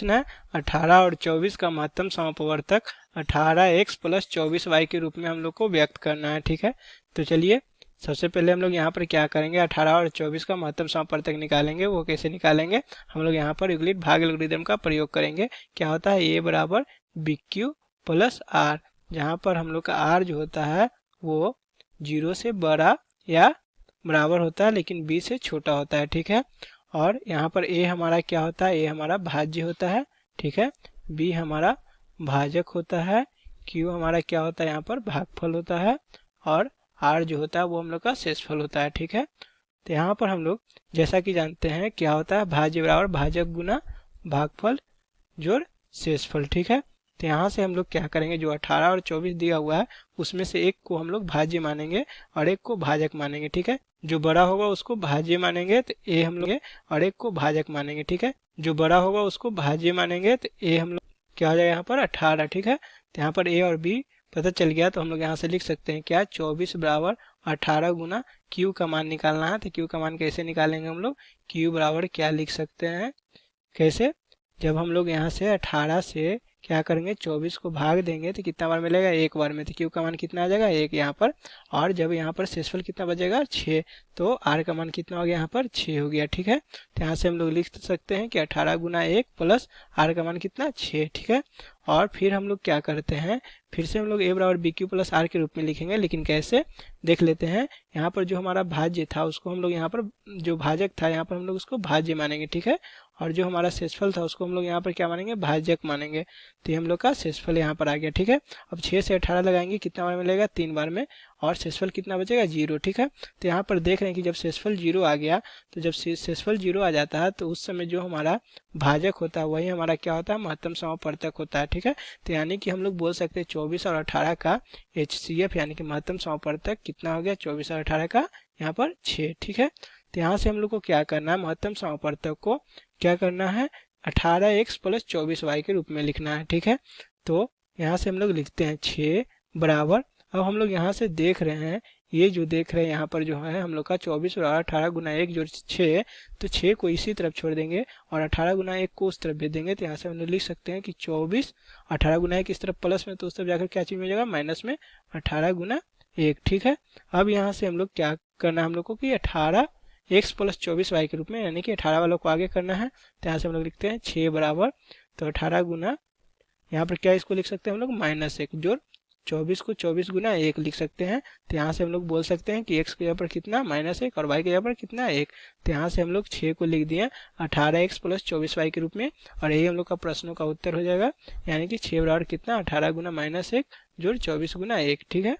प्रश्न है अठारह और चौबीस का महत्तम समापवर्तक अठारह एक्स प्लस चौबीस वाई के रूप में हम लोग को व्यक्त करना है, ठीक है? तो चलिए, सबसे पहले हम लोग यहाँ पर क्या करेंगे? अठारह और चौबीस का महत्तम समापवर्तक निकालेंगे, वो कैसे निकालेंगे? हम लोग यहाँ पर यूक्लिड भाग एल्गोरिदम का प्रयोग करेंगे। क्या होता है? ए बराबर बी क्यू प्लस आर, जहाँ पर हम लोग का आर जो होता है, वो ज़ीरो से बड़ा या बराबर होता है, लेकिन बी से छोटा होता है, ठीक है? और यहाँ पर ए हमारा क्या होता है? ए हमारा भाज्य होता है, ठीक है? बी हमारा भाजक होता है क्यू हमारा क्या होता है? यहाँ पर भागफल होता है और आर जो होता है वो हम लोग का शेषफल होता है, ठीक है? तो यहाँ पर हम लोग जैसा कि जानते हैं क्या होता है? भाज्य बराबर भाजक गुना भागफल जोड़ शेषफल, ठीक है? तो यहाँ से हम लोग क्या करेंगे, जो 18 और 24 दिया हुआ है, उसमें से एक को हम लोग भाज्य मानेंगे और एक को भाजक मानेंगे, ठीक है? जो बड़ा होगा उसको भाज्य मानेंगे तो ए हम लोग और एक को भाजक मानेंगे, ठीक है? जो बड़ा होगा उसको भाज्य मानेंगे तो ए हम लोग क्या हो जाएगा यहाँ पर? अठारह, ठीक है? तो यहाँ पर ए और बी पता चल गया तो हम लोग यहाँ से लिख सकते हैं क्या? चौबीस बराबर अठारह गुना क्यू का मान निकालना है तो क्यू का मान कैसे निकालेंगे हम लोग? क्यू बराबर क्या लिख सकते हैं? कैसे? जब हम लोग यहाँ से अठारह से क्या करेंगे? 24 को भाग देंगे तो कितना बार मिलेगा? एक बार में तो क्यू का मान कितना आ जाएगा? एक यहाँ पर। और जब यहाँ पर शेषफल कितना बचेगा? छः तो आर का मान कितना हो गया यहाँ पर? छः हो गया, ठीक है? तो यहाँ से हम लोग लिख सकते हैं कि अठारह गुना एक प्लस आर का मान कितना? छः ठीक है? और फिर हम लोग क्या करते हैं? फिर से हम लोग ए बराबर बी क्यू प्लस आर के रूप में लिखेंगे, लेकिन कैसे? देख लेते हैं। यहाँ पर जो हमारा भाज्य था, उसको हम लोग यहाँ पर, जो भाजक था, यहाँ पर हम लोग उसको भाज्य मानेंगे, ठीक है? और जो हमारा शेषफल था, उसको हम लोग यहाँ पर क्या मानेंगे? भाजक मानेंगे। तो हम लोग का शेषफल यहाँ पर आ गया, ठीक है? अब छः से अठारह लगाएँगे, कितना बार मिलेगा? तीन बार में। और शेषफल कितना बचेगा? ज़ीरो, ठीक है? तो यहाँ पर देख रहे हैं कि जब शेषफल ज़ीरो आ गया तो जब शेषफल ज़ीरो आ जाता है तो उस समय जो हमारा भाजक होता है, वही हमारा क्या होता है? महत्तम समापर्तक होता है, ठीक है? तो यानी कि हम लोग बोल सकते हैं चौबीस और अठारह का एचसीएफ, यानी कि महत्तम समापर्तक कितना हो गया? चौबीस और अठारह का यहाँ पर छः ठीक है? तो यहाँ से हम लोग को क्या करना है? महत्तम समापर्तक को क्या करना है? अठारह एक्स प्लस चौबीस वाई के रूप में लिखना है, ठीक है? तो यहाँ से हम लोग लिखते हैं छ बराबर। अब हम लोग यहाँ से देख रहे हैं, ये जो देख रहे हैं यहाँ पर जो है, हम लोग का चौबीस और अठारह गुना एक जो छः तो छः को इसी तरफ़ छोड़ देंगे और अठारह गुना एक को उस तरफ़ भेज देंगे तो यहाँ से हम लोग लिख सकते हैं कि चौबीस, अठारह गुना एक इस तरफ़ प्लस में तो उस तरफ़ जाकर क्या चीज़ मिल जाएगा? माइनस में अठारह गुना एक, ठीक है? अब यहाँ से हम लोग क्या करना है हम लोग को कि अठारह एक्स प्लस चौबीस वाई के रूप में, यानी कि अठारह वालों को आगे करना है तो यहाँ से हम लोग लिखते हैं छः बराबर तो अठारह गुना, यहाँ पर क्या इसको लिख सकते हैं हम लोग? माइनस एक जोड़ चौबीस को चौबीस गुना एक लिख सकते हैं तो यहाँ से हम लोग बोल सकते हैं कि एक्स के जगह पर कितना? माइनस एक, और वाई के जगह पर कितना? एक। तो यहाँ से हम लोग छः को लिख दिए, अठारह एक्स प्लस चौबीस वाई के रूप में, और यही हम लोग का प्रश्नों का उत्तर हो जाएगा, यानी कि छः बराबर कितना? अठारह गुना माइनस एक जोड़ चौबीस गुना एक, ठीक है?